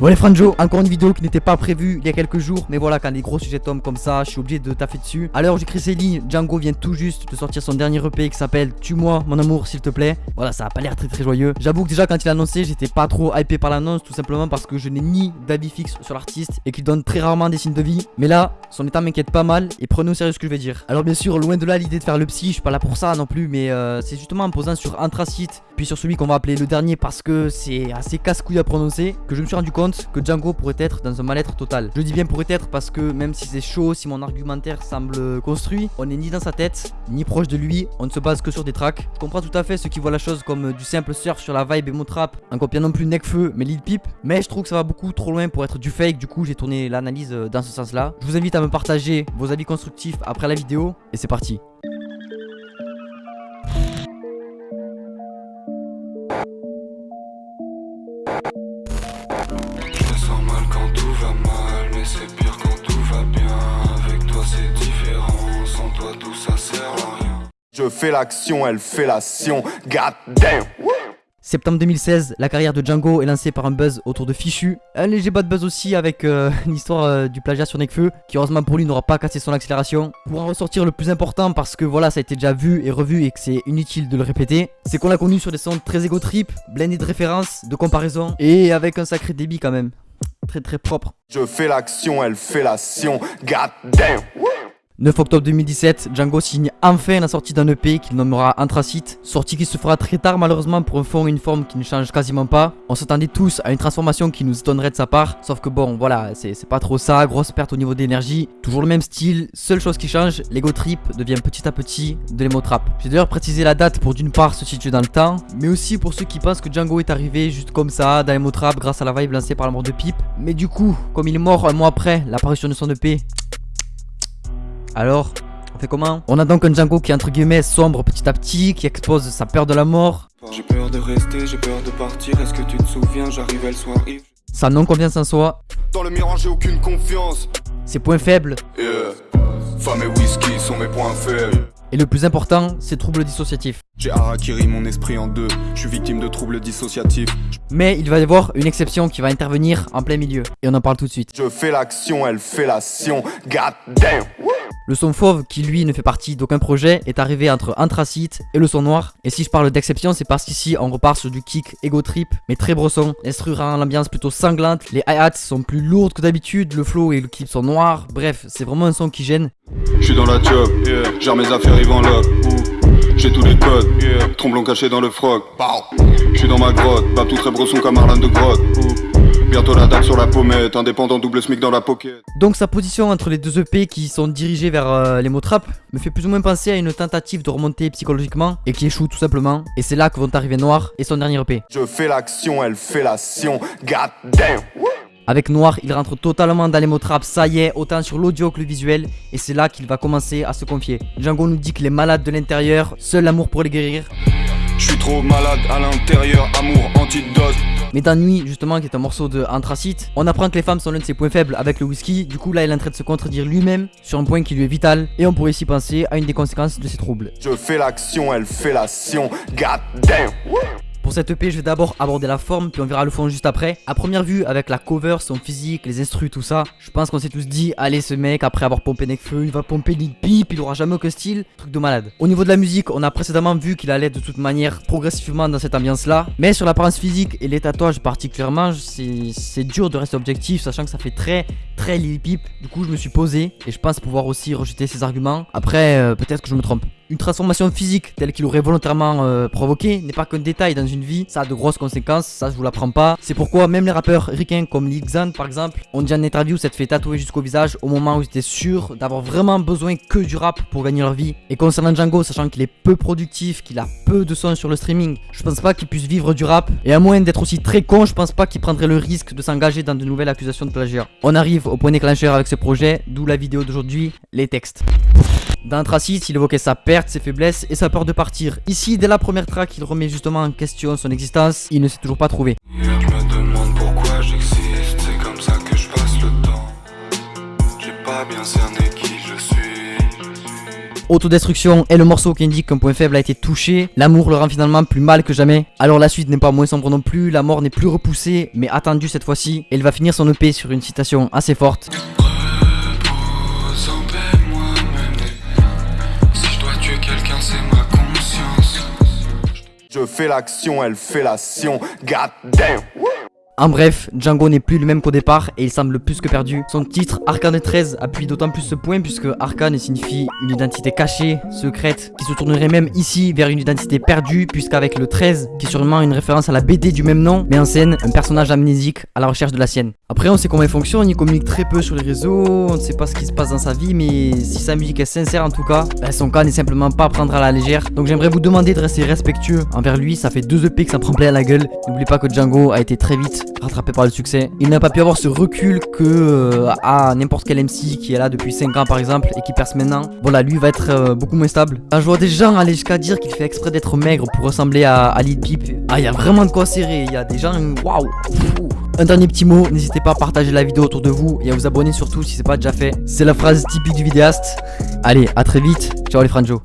Bon les Franjo, encore une vidéo qui n'était pas prévue il y a quelques jours Mais voilà quand les gros sujets tombent comme ça Je suis obligé de taffer dessus. Alors j'écris ces lignes Django vient tout juste de sortir son dernier EP Qui s'appelle Tue-moi mon amour s'il te plaît Voilà ça a pas l'air très très joyeux. J'avoue que déjà quand il a annoncé j'étais pas trop hypé par l'annonce Tout simplement parce que je n'ai ni d'avis fixe sur l'artiste Et qu'il donne très rarement des signes de vie. Mais là son état m'inquiète pas mal Et prenez au sérieux ce que je vais dire. Alors bien sûr loin de là l'idée de faire le psy Je suis pas là pour ça non plus Mais euh, c'est justement en posant sur Anthracite Puis sur celui qu'on va appeler le dernier Parce que c'est assez casse-couille à prononcer Que je me suis rendu compte que Django pourrait être dans un mal-être total. Je dis bien pourrait être parce que même si c'est chaud, si mon argumentaire semble construit, on n'est ni dans sa tête, ni proche de lui, on ne se base que sur des tracks. Je comprends tout à fait ceux qui voient la chose comme du simple surf sur la vibe et mon trap, en copiant non plus Necfeu mais Lil Peep, mais je trouve que ça va beaucoup trop loin pour être du fake, du coup j'ai tourné l'analyse dans ce sens là. Je vous invite à me partager vos avis constructifs après la vidéo, et c'est parti. Je fais l'action, elle fait l'action. God damn. Septembre 2016, la carrière de Django est lancée par un buzz autour de Fichu. Un léger bad buzz aussi avec euh, l'histoire euh, du plagiat sur Nekfeu, qui heureusement pour lui n'aura pas cassé son accélération. Pour en ressortir le plus important, parce que voilà, ça a été déjà vu et revu et que c'est inutile de le répéter, c'est qu'on l'a connu sur des sons très égo trip, blendés de références, de comparaison, et avec un sacré débit quand même. Très très propre. Je fais l'action, elle fait l'action. God damn. 9 octobre 2017, Django signe enfin la sortie d'un EP qu'il nommera Anthracite, sortie qui se fera très tard malheureusement pour un fond et une forme qui ne changent quasiment pas. On s'attendait tous à une transformation qui nous étonnerait de sa part, sauf que bon voilà, c'est pas trop ça, grosse perte au niveau d'énergie, toujours le même style, seule chose qui change, l'ego trip devient petit à petit de l'emo. J'ai d'ailleurs précisé la date pour d'une part se situer dans le temps, mais aussi pour ceux qui pensent que Django est arrivé juste comme ça dans l'emo trap grâce à la vibe lancée par la mort de Pipe. Mais du coup, comme il est mort un mois après l'apparition de son EP, alors, on fait comment On a donc un Django qui entre guillemets sombre petit à petit, qui expose sa peur de la mort. J'ai peur de rester, j'ai peur de partir, est-ce que tu te souviens, j'arrivais le soir Sa non-confiance en soi. Dans le miroir j'ai aucune confiance. Ses points faibles. Yeah. Femme et whisky sont mes points faibles. Et le plus important, ses troubles dissociatifs. J'ai harakiri mon esprit en deux, je suis victime de troubles dissociatifs. Mais il va y avoir une exception qui va intervenir en plein milieu. Et on en parle tout de suite. Je fais l'action, elle fait l'action. God damn. Le son fauve, qui lui ne fait partie d'aucun projet, est arrivé entre Anthracite et le son noir. Et si je parle d'exception, c'est parce qu'ici on repart sur du kick ego trip, mais très brosson. L'instru rend l'ambiance plutôt sanglante, les hi-hats sont plus lourdes que d'habitude, le flow et le clip sont noirs. Bref, c'est vraiment un son qui gêne. Je suis dans la job, yeah. mes affaires, ils vont là. J'ai tous les codes, yeah. cachés dans le froc. Je suis dans ma grotte, pas tout très brosson comme Arlan de grotte. Bientôt la date sur la pommette, indépendant double smic dans la pocket. Donc sa position entre les deux EP qui sont dirigés vers euh, les mots trap me fait plus ou moins penser à une tentative de remonter psychologiquement et qui échoue tout simplement. Et c'est là que vont arriver Noir et son dernier EP. Je fais l'action, elle fait l'action, god damn avec Noir, il rentre totalement dans les mots trap, ça y est, autant sur l'audio que le visuel, et c'est là qu'il va commencer à se confier. Django nous dit qu'il est malade de l'intérieur, seul l'amour pour les guérir. Je suis trop malade à l'intérieur, amour antidote. Mais dans Nuit, justement, qui est un morceau de Anthracite, on apprend que les femmes sont l'un de ses points faibles avec le whisky. Du coup, là, il est en train de se contredire lui-même sur un point qui lui est vital. Et on pourrait ici penser à une des conséquences de ses troubles. Je fais l'action, elle fait l'action. God damn! Pour cette EP, je vais d'abord aborder la forme, puis on verra le fond juste après. À première vue, avec la cover, son physique, les instrus, tout ça, je pense qu'on s'est tous dit, allez ce mec, après avoir pompé Nekfeu, il va pomper Lil Peep, il aura jamais aucun style, truc de malade. Au niveau de la musique, on a précédemment vu qu'il allait de toute manière progressivement dans cette ambiance là, mais sur l'apparence physique et les tatouages particulièrement, c'est dur de rester objectif, sachant que ça fait très très Lil. Du coup, je me suis posé et je pense pouvoir aussi rejeter ses arguments. Après, euh, peut-être que je me trompe. Une transformation physique telle qu'il aurait volontairement euh, provoqué n'est pas qu'un détail dans une vie, ça a de grosses conséquences, ça je vous l'apprends pas. C'est pourquoi même les rappeurs ricains comme Lil Xan par exemple ont dit en interview s'être fait tatouer jusqu'au visage au moment où ils étaient sûrs d'avoir vraiment besoin que du rap pour gagner leur vie. Et concernant Django, sachant qu'il est peu productif, qu'il a peu de sons sur le streaming, je pense pas qu'il puisse vivre du rap. Et à moins d'être aussi très con, je pense pas qu'il prendrait le risque de s'engager dans de nouvelles accusations de plagiat. On arrive au point déclencheur avec ce projet, d'où la vidéo d'aujourd'hui, les textes. Dans Tracite, il évoquait sa perte, ses faiblesses et sa peur de partir. Ici, dès la première track, il remet justement en question son existence. Il ne s'est toujours pas trouvé. autodestruction et le morceau qui indique qu'un point faible a été touché. L'amour le rend finalement plus mal que jamais. Alors la suite n'est pas moins sombre non plus, la mort n'est plus repoussée, mais attendue cette fois-ci. Et il va finir son EP sur une citation assez forte. Je fais l'action, elle fait l'action. God damn. En bref, Django n'est plus le même qu'au départ et il semble plus que perdu. Son titre Arcane 13 appuie d'autant plus ce point puisque Arcane signifie une identité cachée, secrète, qui se tournerait même ici vers une identité perdue puisqu'avec le 13, qui est sûrement une référence à la BD du même nom, met en scène un personnage amnésique à la recherche de la sienne. Après on sait comment il fonctionne, il communique très peu sur les réseaux, on ne sait pas ce qui se passe dans sa vie mais si sa musique est sincère en tout cas, bah, son cas n'est simplement pas à prendre à la légère. Donc j'aimerais vous demander de rester respectueux envers lui, ça fait deux EP que ça prend plein à la gueule. N'oubliez pas que Django a été très vite rattrapé par le succès. Il n'a pas pu avoir ce recul que euh, à n'importe quel MC qui est là depuis 5 ans par exemple et qui perce maintenant. Voilà, lui va être euh, beaucoup moins stable. Ah, je vois des gens aller jusqu'à dire qu'il fait exprès d'être maigre pour ressembler à, à Lil Peep. Ah, il y a vraiment de quoi serrer. Il y a des gens, waouh. Un dernier petit mot, n'hésitez pas à partager la vidéo autour de vous et à vous abonner surtout si c'est pas déjà fait. C'est la phrase typique du vidéaste. Allez, à très vite. Ciao les franjos.